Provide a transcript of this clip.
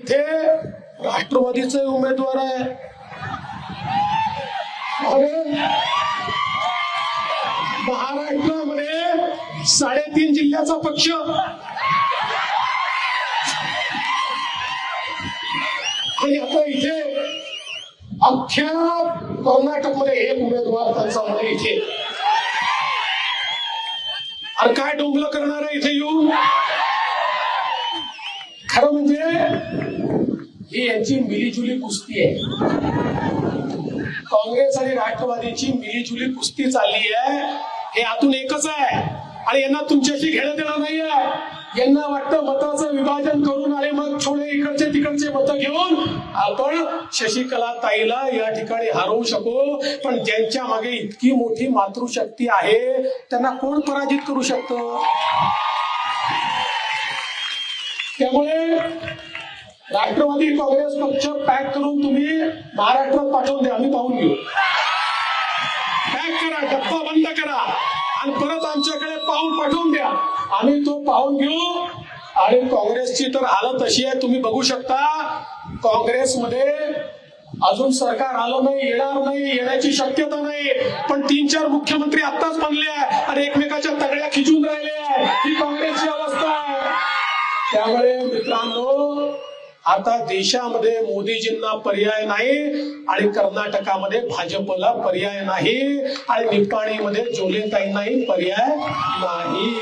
ते राष्ट्रवादीचे उमेदवार आहे. अरे महाराष्ट्रामध्ये साडेतीन जिल्ह्याचा पक्ष. आणि आता इथे अख्ख्या कर्नाटकमध्ये एक उमेदवार त्यांचा म्हणजे इथे. अरे काय डोंगलं करणार आहे इथे येऊन? खरं म्हणजे ही यांची मिलीजुली कुस्ती आहे. काँग्रेस आणि राष्ट्रवादीची मिलीजुली कुस्ती चालली आहे. हे आतून एकच आहे. आणि यांना तुमच्याशी घेणं देणं नाही आहे. यांना वाटतं मताचं विभाजन करून आले मग छोडे इकडचे तिकडचे मत घेऊन आपण शशिकला ताईला या ठिकाणी हरवू शकू. पण ज्यांच्या मागे इतकी मोठी मातृशक्ती आहे त्यांना कोण पराजित करू शकतं? त्यामुळे राष्ट्रवादी काँग्रेस पक्ष पॅक करून तुम्ही महाराष्ट्रात पाठवून द्या आम्ही पाहून घेऊ. पॅक करा डब्बा बंद करा आणि परत आमच्याकडे पाहून पाठवून द्या. आम्ही तो पाहून घेऊ. आणि काँग्रेसची तर हालत अशी आहे तुम्ही बघू शकता काँग्रेसमध्ये अजून सरकार आलं नाही येणार नाही येण्याची शक्यता नाही. पण तीन चार मुख्यमंत्री आत्ताच बनले आहे त्यामुळे मित्रांनो आता देशामध्ये मोदीजींना पर्याय नाही आणि कर्नाटकामध्ये भाजपला पर्याय नाही आणि निपाणीमध्ये जोलेताईंनाही पर्याय नाही.